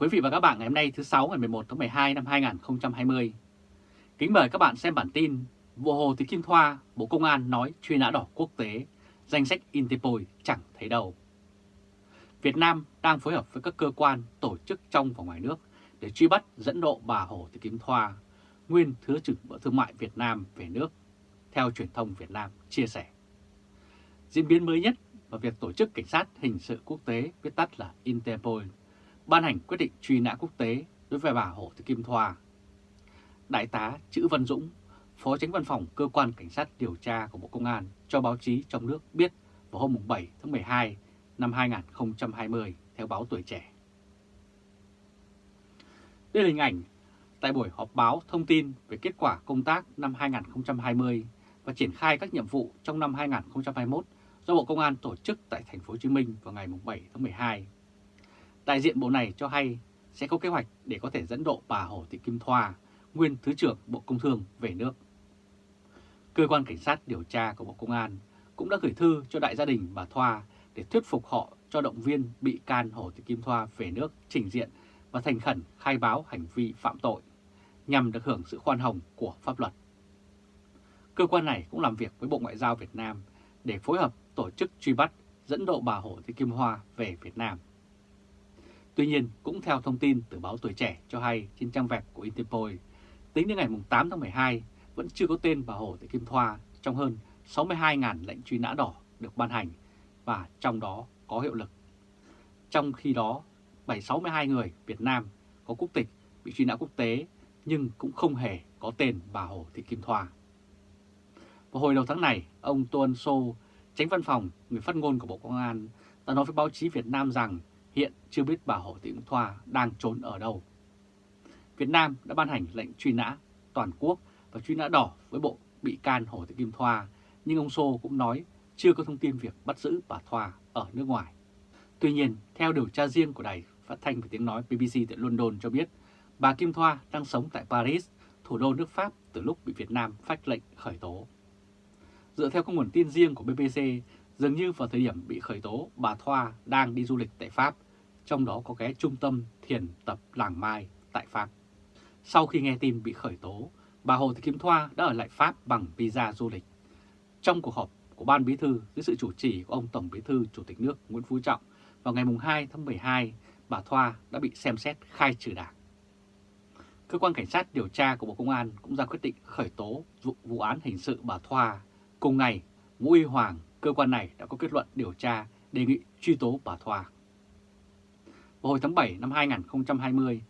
quý vị và các bạn ngày hôm nay thứ 6 ngày 11 tháng 12 năm 2020. Kính mời các bạn xem bản tin Vụ Hồ Thị Kim Thoa, Bộ Công an nói truy nã đỏ quốc tế, danh sách Interpol chẳng thấy đâu. Việt Nam đang phối hợp với các cơ quan, tổ chức trong và ngoài nước để truy bắt dẫn độ bà Hồ Thị Kim Thoa, nguyên Thứ trưởng Bộ Thương mại Việt Nam về nước, theo truyền thông Việt Nam chia sẻ. Diễn biến mới nhất và việc Tổ chức Cảnh sát Hình sự Quốc tế, viết tắt là Interpol, ban hành quyết định truy nã quốc tế đối với bà Hồ Thị Kim Thoa. Đại tá Chữ Văn Dũng, Phó Tránh Văn phòng Cơ quan Cảnh sát điều tra của Bộ Công an cho báo chí trong nước biết vào hôm 7 tháng 12 năm 2020 theo báo Tuổi Trẻ. Đây là hình ảnh tại buổi họp báo thông tin về kết quả công tác năm 2020 và triển khai các nhiệm vụ trong năm 2021 do Bộ Công an tổ chức tại thành phố Hồ Chí Minh vào ngày 7 tháng 12. Đại diện bộ này cho hay sẽ có kế hoạch để có thể dẫn độ bà Hồ Thị Kim Thoa, nguyên Thứ trưởng Bộ Công Thương về nước. Cơ quan Cảnh sát điều tra của Bộ Công an cũng đã gửi thư cho đại gia đình bà Thoa để thuyết phục họ cho động viên bị can Hồ Thị Kim Thoa về nước trình diện và thành khẩn khai báo hành vi phạm tội nhằm được hưởng sự khoan hồng của pháp luật. Cơ quan này cũng làm việc với Bộ Ngoại giao Việt Nam để phối hợp tổ chức truy bắt dẫn độ bà Hồ Thị Kim Hoa về Việt Nam. Tuy nhiên, cũng theo thông tin từ báo Tuổi Trẻ cho hay trên trang web của Interpol, tính đến ngày 8 tháng 12 vẫn chưa có tên bà Hồ Thị Kim Thoa trong hơn 62.000 lệnh truy nã đỏ được ban hành và trong đó có hiệu lực. Trong khi đó, 762 người Việt Nam có quốc tịch bị truy nã quốc tế nhưng cũng không hề có tên bà Hồ Thị Kim Thoa. Vào hồi đầu tháng này, ông Tuân Sô, tránh văn phòng, người phát ngôn của Bộ Công an, đã nói với báo chí Việt Nam rằng hiện chưa biết bà Hồ Thị Kim Thoa đang trốn ở đâu. Việt Nam đã ban hành lệnh truy nã toàn quốc và truy nã đỏ với bộ bị can Hồ Thị Kim Thoa, nhưng ông Sô cũng nói chưa có thông tin việc bắt giữ bà Thoa ở nước ngoài. Tuy nhiên, theo điều tra riêng của đài phát thanh và tiếng nói BBC tại London cho biết, bà Kim Thoa đang sống tại Paris, thủ đô nước Pháp từ lúc bị Việt Nam phát lệnh khởi tố. Dựa theo các nguồn tin riêng của BBC, dường như vào thời điểm bị khởi tố, bà Thoa đang đi du lịch tại Pháp, trong đó có cái trung tâm thiền tập Làng Mai tại Pháp. Sau khi nghe tin bị khởi tố, bà Hồ Thị Kim Thoa đã ở lại Pháp bằng visa du lịch. Trong cuộc họp của Ban Bí Thư dưới sự chủ trì của ông Tổng Bí Thư Chủ tịch nước Nguyễn Phú Trọng vào ngày 2 tháng 12, bà Thoa đã bị xem xét khai trừ đảng. Cơ quan Cảnh sát điều tra của Bộ Công an cũng ra quyết định khởi tố vụ, vụ án hình sự bà Thoa. Cùng ngày, Vũ Y Hoàng, cơ quan này đã có kết luận điều tra đề nghị truy tố bà Thoa. Vào hồi tháng 7 năm 2020,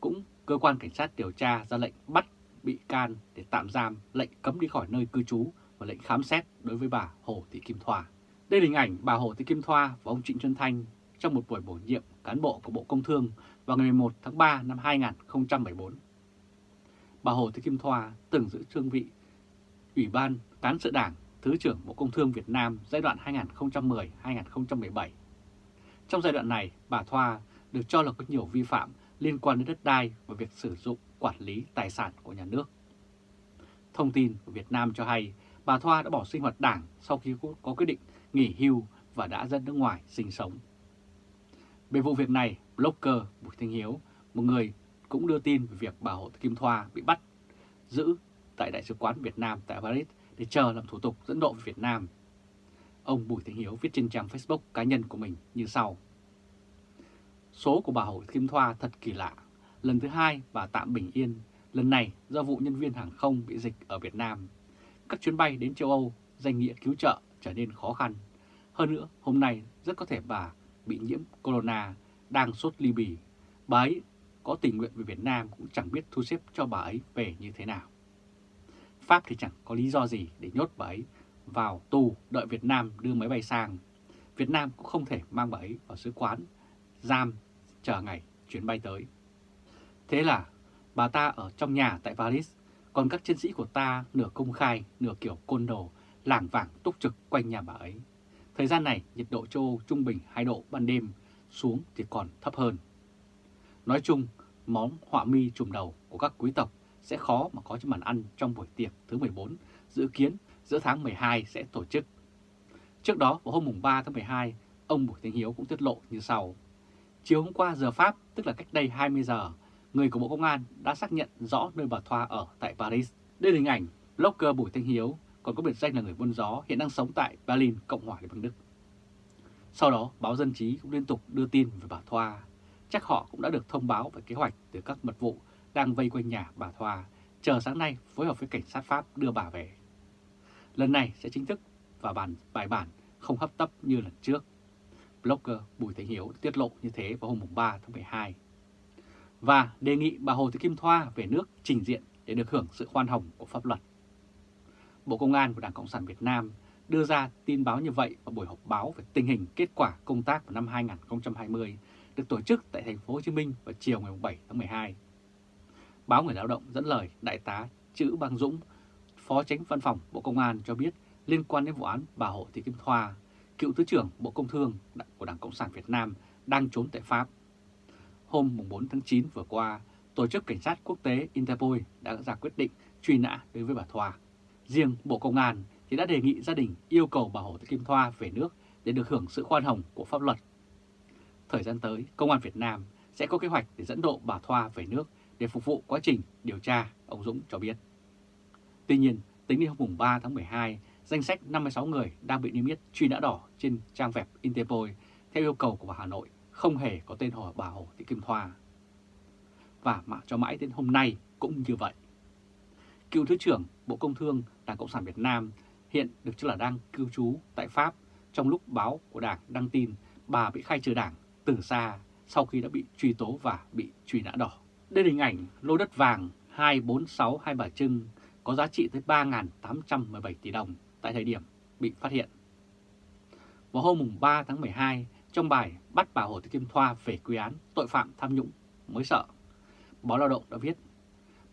cũng cơ quan cảnh sát điều tra ra lệnh bắt bị can để tạm giam, lệnh cấm đi khỏi nơi cư trú và lệnh khám xét đối với bà Hồ Thị Kim Thoa. Đây là hình ảnh bà Hồ Thị Kim Thoa và ông Trịnh Xuân Thanh trong một buổi bổ nhiệm cán bộ của Bộ Công Thương vào ngày 11 tháng 3 năm 2014. Bà Hồ Thị Kim Thoa từng giữ cương vị Ủy ban Cán sự Đảng Thứ trưởng Bộ Công Thương Việt Nam giai đoạn 2010-2017. Trong giai đoạn này, bà Thoa được cho là có nhiều vi phạm liên quan đến đất đai và việc sử dụng quản lý tài sản của nhà nước. Thông tin của Việt Nam cho hay bà Thoa đã bỏ sinh hoạt đảng sau khi có quyết định nghỉ hưu và đã dân nước ngoài sinh sống. Về vụ việc này, blogger Bùi Thanh Hiếu, một người cũng đưa tin về việc bà Hồ Kim Thoa bị bắt giữ tại Đại sứ quán Việt Nam tại Paris để chờ làm thủ tục dẫn độ về Việt Nam. Ông Bùi Thế Hiếu viết trên trang Facebook cá nhân của mình như sau. Số của bà Hồ Kim Thoa thật kỳ lạ. Lần thứ hai bà tạm bình yên, lần này do vụ nhân viên hàng không bị dịch ở Việt Nam. Các chuyến bay đến châu Âu danh nghĩa cứu trợ trở nên khó khăn. Hơn nữa, hôm nay rất có thể bà bị nhiễm corona, đang sốt ly bì. Bà ấy có tình nguyện về Việt Nam cũng chẳng biết thu xếp cho bà ấy về như thế nào. Pháp thì chẳng có lý do gì để nhốt bà ấy vào tù đợi Việt Nam đưa máy bay sang. Việt Nam cũng không thể mang bà ấy vào sứ quán, giam, chờ ngày chuyến bay tới. Thế là bà ta ở trong nhà tại Paris, còn các chiến sĩ của ta nửa công khai, nửa kiểu côn đồ, lảng vảng túc trực quanh nhà bà ấy. Thời gian này, nhiệt độ châu Âu trung bình 2 độ ban đêm, xuống thì còn thấp hơn. Nói chung, món họa mi trùm đầu của các quý tộc sẽ khó mà có trên bàn ăn trong buổi tiệc thứ 14, dự kiến giữa tháng 12 sẽ tổ chức. Trước đó, vào hôm 3 tháng 12, ông Bùi Thanh Hiếu cũng tiết lộ như sau. Chiều hôm qua giờ Pháp, tức là cách đây 20 giờ, người của Bộ Công an đã xác nhận rõ nơi bà Thoa ở tại Paris. Đây là hình ảnh blogger Bùi Thanh Hiếu, còn có biệt danh là người buôn gió, hiện đang sống tại Berlin, Cộng hòa Liên bang Đức. Sau đó, báo Dân Trí cũng liên tục đưa tin về bà Thoa. Chắc họ cũng đã được thông báo về kế hoạch từ các mật vụ đang vây quanh nhà bà Thoa, chờ sáng nay phối hợp với cảnh sát Pháp đưa bà về. Lần này sẽ chính thức và bàn bài bản không hấp tấp như lần trước. Blogger Bùi Thanh Hiếu tiết lộ như thế vào hôm 3 tháng 12. Và đề nghị bà Hồ Thị Kim Thoa về nước trình diện để được hưởng sự khoan hồng của pháp luật. Bộ Công an của Đảng Cộng sản Việt Nam đưa ra tin báo như vậy vào buổi họp báo về tình hình kết quả công tác vào năm 2020 được tổ chức tại thành phố Hồ Chí Minh vào chiều ngày 7 tháng 12. Báo Người Lao động dẫn lời Đại tá Chữ Bang Dũng, Phó Tránh Văn phòng Bộ Công an cho biết liên quan đến vụ án bà Hồ Thị Kim Thoa, cựu Thứ trưởng Bộ Công Thương của Đảng Cộng sản Việt Nam đang trốn tại Pháp. Hôm 4 tháng 9 vừa qua, Tổ chức Cảnh sát Quốc tế Interpol đã ra quyết định truy nã đối với bà Thoa. Riêng Bộ Công an thì đã đề nghị gia đình yêu cầu bà Hồ Thị Kim Thoa về nước để được hưởng sự khoan hồng của pháp luật. Thời gian tới, Công an Việt Nam sẽ có kế hoạch để dẫn độ bà Thoa về nước để phục vụ quá trình điều tra, ông Dũng cho biết. Tuy nhiên, tính đến hôm 3 tháng 12, danh sách 56 người đang bị niêm yết truy nã đỏ trên trang web Interpol theo yêu cầu của bà Hà Nội không hề có tên họ bà Hồ Thị Kim Thoa. Và mà cho mãi đến hôm nay cũng như vậy. Cựu Thứ trưởng Bộ Công Thương Đảng Cộng sản Việt Nam hiện được cho là đang cư trú tại Pháp trong lúc báo của Đảng đăng tin bà bị khai trừ Đảng từ xa sau khi đã bị truy tố và bị truy nã đỏ. Đây là hình ảnh lô đất vàng 246 Hai Bà Trưng có giá trị tới 3.817 tỷ đồng tại thời điểm bị phát hiện. Vào hôm 3 tháng 12, trong bài bắt bà Hồ Thị Kim Thoa về quy án tội phạm tham nhũng mới sợ, báo Lao động đã viết,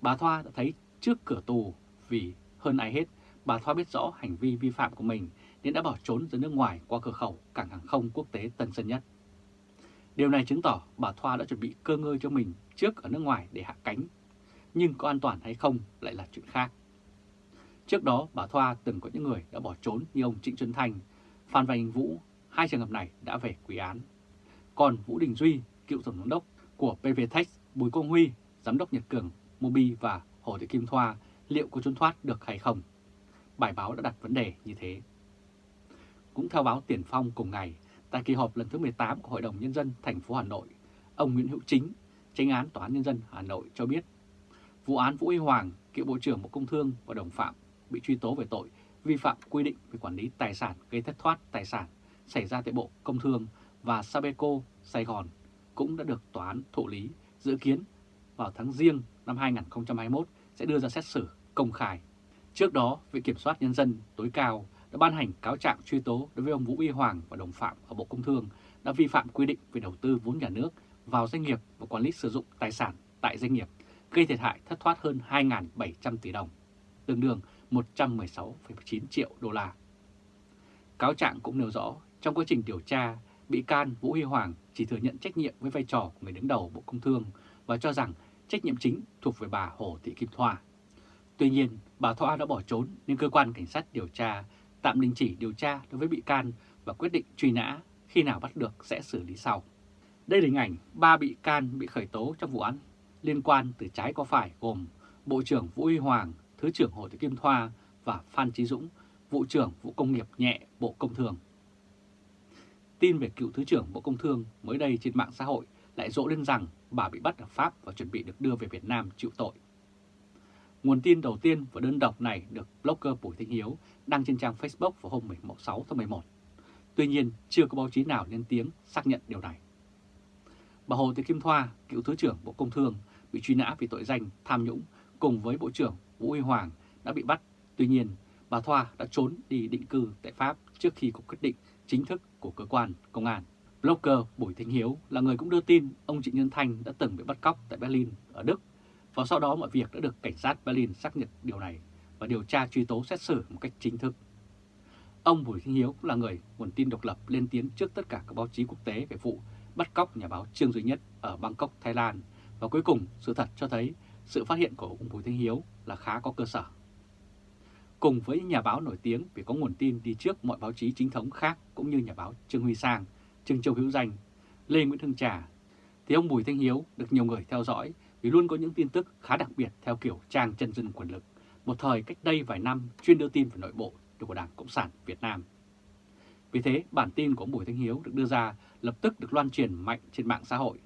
bà Thoa đã thấy trước cửa tù vì hơn ai hết, bà Thoa biết rõ hành vi vi phạm của mình nên đã bỏ trốn ra nước ngoài qua cửa khẩu cảng hàng không quốc tế Tân Sơn Nhất. Điều này chứng tỏ bà Thoa đã chuẩn bị cơ ngơi cho mình trước ở nước ngoài để hạ cánh, nhưng có an toàn hay không lại là chuyện khác. Trước đó, bà Thoa từng có những người đã bỏ trốn như ông Trịnh Xuân Thanh, Phan Văn Vũ, hai trường hợp này đã về quý án. Còn Vũ Đình Duy, cựu tổng giám đốc của PVTech, Bùi Công Huy, giám đốc Nhật Cường, Mobi và Hồ Thị Kim Thoa liệu có trốn thoát được hay không? Bài báo đã đặt vấn đề như thế. Cũng theo báo Tiền Phong cùng ngày, tại kỳ họp lần thứ 18 của Hội đồng Nhân dân thành phố Hà Nội, ông Nguyễn Hữu Chính, tranh án Tòa án Nhân dân Hà Nội cho biết vụ án Vũ Huy Hoàng, cựu Bộ trưởng Bộ Công Thương và đồng phạm bị truy tố về tội vi phạm quy định về quản lý tài sản gây thất thoát tài sản xảy ra tại Bộ Công Thương và Sabeco Sài Gòn cũng đã được tòa án thụ lý dự kiến vào tháng riêng năm 2021 sẽ đưa ra xét xử công khai. Trước đó, Viện Kiểm soát Nhân dân tối cao đã ban hành cáo trạng truy tố đối với ông Vũ Y Hoàng và đồng phạm ở Bộ Công Thương đã vi phạm quy định về đầu tư vốn nhà nước vào doanh nghiệp và quản lý sử dụng tài sản tại doanh nghiệp, gây thiệt hại thất thoát hơn 2.700 tỷ đồng, tương đương 116,9 triệu đô la. Cáo trạng cũng nêu rõ, trong quá trình điều tra, bị can Vũ Huy Hoàng chỉ thừa nhận trách nhiệm với vai trò của người đứng đầu Bộ Công Thương và cho rằng trách nhiệm chính thuộc về bà Hồ Thị Kim Thoa. Tuy nhiên, bà Thoa đã bỏ trốn nên cơ quan cảnh sát điều tra tạm đình chỉ điều tra đối với bị can và quyết định truy nã khi nào bắt được sẽ xử lý sau. Đây là hình ảnh ba bị can bị khởi tố trong vụ án liên quan từ trái qua phải gồm Bộ trưởng Vũ Huy Hoàng, Thứ trưởng Hồ Thị Kim Thoa và Phan Trí Dũng, Vụ trưởng Vụ Công nghiệp nhẹ Bộ Công Thương. Tin về cựu Thứ trưởng Bộ Công Thương mới đây trên mạng xã hội lại rộ lên rằng bà bị bắt ở Pháp và chuẩn bị được đưa về Việt Nam chịu tội. Nguồn tin đầu tiên và đơn độc này được blogger Bùi Thanh Hiếu đăng trên trang Facebook vào hôm 16 tháng 11. Tuy nhiên, chưa có báo chí nào lên tiếng xác nhận điều này. Bà Hồ Thị Kim Thoa, cựu Thứ trưởng Bộ Công Thương, bị truy nã vì tội danh tham nhũng cùng với Bộ trưởng Vũ Huy Hoàng đã bị bắt. Tuy nhiên, bà Thoa đã trốn đi định cư tại Pháp trước khi có quyết định chính thức của cơ quan công an. Blogger Bùi Thanh Hiếu là người cũng đưa tin ông Trịnh Nhân Thanh đã từng bị bắt cóc tại Berlin ở Đức và sau đó mọi việc đã được cảnh sát Berlin xác nhận điều này và điều tra truy tố xét xử một cách chính thức. Ông Bùi Thanh Hiếu cũng là người nguồn tin độc lập lên tiếng trước tất cả các báo chí quốc tế về vụ bắt cóc nhà báo Trương Duy Nhất ở Bangkok, Thái Lan và cuối cùng sự thật cho thấy sự phát hiện của ông Bùi Thanh Hiếu là khá có cơ sở. Cùng với những nhà báo nổi tiếng vì có nguồn tin đi trước mọi báo chí chính thống khác cũng như nhà báo Trương Huy Sang, Trương Châu Hữu Danh, Lê Nguyễn Hưng Trà thì ông Bùi Thanh Hiếu được nhiều người theo dõi vì luôn có những tin tức khá đặc biệt theo kiểu trang chân dân quyền lực, một thời cách đây vài năm chuyên đưa tin về nội bộ của Đảng Cộng sản Việt Nam. Vì thế, bản tin của ông Bùi Thanh Hiếu được đưa ra lập tức được loan truyền mạnh trên mạng xã hội.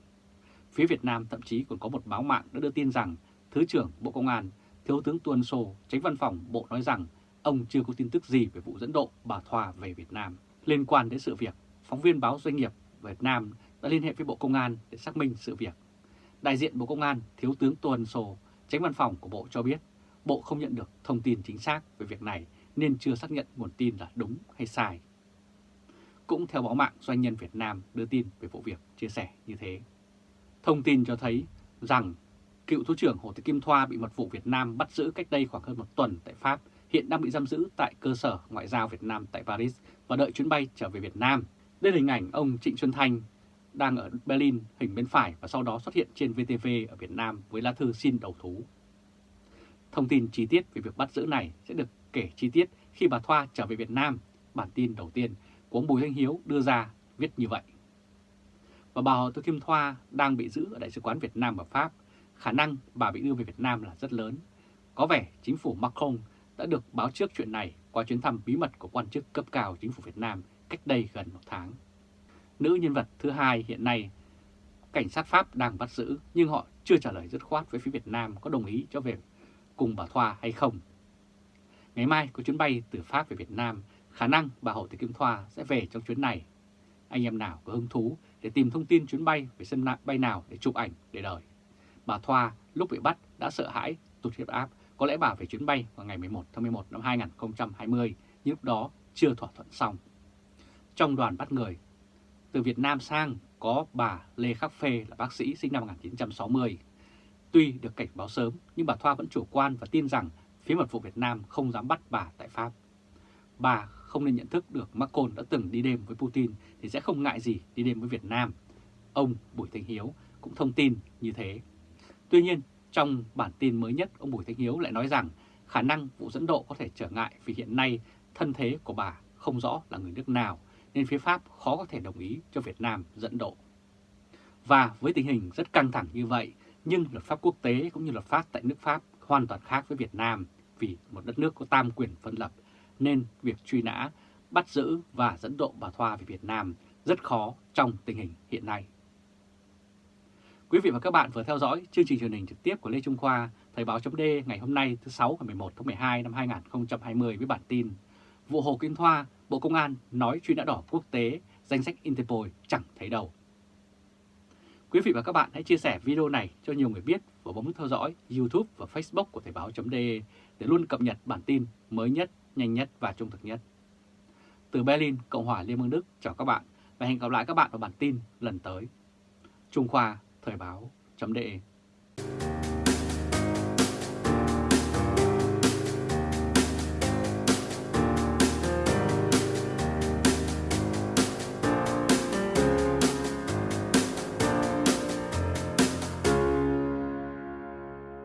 Phía Việt Nam thậm chí còn có một báo mạng đã đưa tin rằng Thứ trưởng Bộ Công an, Thiếu tướng Tuân Sô, tránh văn phòng Bộ nói rằng ông chưa có tin tức gì về vụ dẫn độ bà Thoa về Việt Nam. Liên quan đến sự việc, phóng viên báo Doanh nghiệp Việt Nam đã liên hệ với Bộ Công an để xác minh sự việc. Đại diện Bộ Công an, Thiếu tướng Tuân Sô, tránh văn phòng của Bộ cho biết Bộ không nhận được thông tin chính xác về việc này nên chưa xác nhận nguồn tin là đúng hay sai. Cũng theo báo mạng Doanh nhân Việt Nam đưa tin về vụ việc chia sẻ như thế. Thông tin cho thấy rằng cựu Thứ trưởng Hồ Thị Kim Thoa bị mật vụ Việt Nam bắt giữ cách đây khoảng hơn một tuần tại Pháp, hiện đang bị giam giữ tại cơ sở ngoại giao Việt Nam tại Paris và đợi chuyến bay trở về Việt Nam. Đây là hình ảnh ông Trịnh Xuân Thanh đang ở Berlin hình bên phải và sau đó xuất hiện trên VTV ở Việt Nam với lá thư xin đầu thú. Thông tin chi tiết về việc bắt giữ này sẽ được kể chi tiết khi bà Thoa trở về Việt Nam. Bản tin đầu tiên của ông Bùi Thanh Hiếu đưa ra viết như vậy. Và bà Hồ Thị Kim Thoa đang bị giữ ở Đại sứ quán Việt Nam ở Pháp. Khả năng bà bị đưa về Việt Nam là rất lớn. Có vẻ chính phủ Macron đã được báo trước chuyện này qua chuyến thăm bí mật của quan chức cấp cao chính phủ Việt Nam cách đây gần một tháng. Nữ nhân vật thứ hai hiện nay, cảnh sát Pháp đang bắt giữ nhưng họ chưa trả lời dứt khoát với phía Việt Nam có đồng ý cho về cùng bà Thoa hay không. Ngày mai có chuyến bay từ Pháp về Việt Nam, khả năng bà Hồ Thị Kim Thoa sẽ về trong chuyến này. Anh em nào có hứng thú để tìm thông tin chuyến bay về sân bay nào để chụp ảnh để đợi. Bà Thoa lúc bị bắt đã sợ hãi, tụt huyết áp, có lẽ bà về chuyến bay vào ngày 11 tháng 11 năm 2020, nhưng lúc đó chưa thỏa thuận xong. Trong đoàn bắt người, từ Việt Nam sang có bà Lê Khắc Phê là bác sĩ sinh năm 1960. Tuy được cảnh báo sớm, nhưng bà Thoa vẫn chủ quan và tin rằng phía mật vụ Việt Nam không dám bắt bà tại Pháp. Bà không nên nhận thức được Macron đã từng đi đêm với Putin thì sẽ không ngại gì đi đêm với Việt Nam. Ông Bùi Thanh Hiếu cũng thông tin như thế. Tuy nhiên, trong bản tin mới nhất, ông Bùi Thanh Hiếu lại nói rằng khả năng vụ dẫn độ có thể trở ngại vì hiện nay thân thế của bà không rõ là người nước nào, nên phía Pháp khó có thể đồng ý cho Việt Nam dẫn độ. Và với tình hình rất căng thẳng như vậy, nhưng luật pháp quốc tế cũng như luật pháp tại nước Pháp hoàn toàn khác với Việt Nam vì một đất nước có tam quyền phân lập, nên việc truy nã, bắt giữ và dẫn độ bà Thoa về Việt Nam rất khó trong tình hình hiện nay. Quý vị và các bạn vừa theo dõi chương trình truyền hình trực tiếp của Lê Trung Khoa, Thời báo chấm ngày hôm nay thứ 6 ngày 11 tháng 12 năm 2020 với bản tin Vụ Hồ Kim Thoa, Bộ Công an nói truy nã đỏ quốc tế, danh sách Interpol chẳng thấy đầu. Quý vị và các bạn hãy chia sẻ video này cho nhiều người biết và bấm theo dõi YouTube và Facebook của Thời báo chấm để luôn cập nhật bản tin mới nhất, nhanh nhất và trung thực nhất. Từ Berlin, Cộng hòa Liên bang Đức, chào các bạn và hẹn gặp lại các bạn vào bản tin lần tới. Trung Khoa Thời báo.de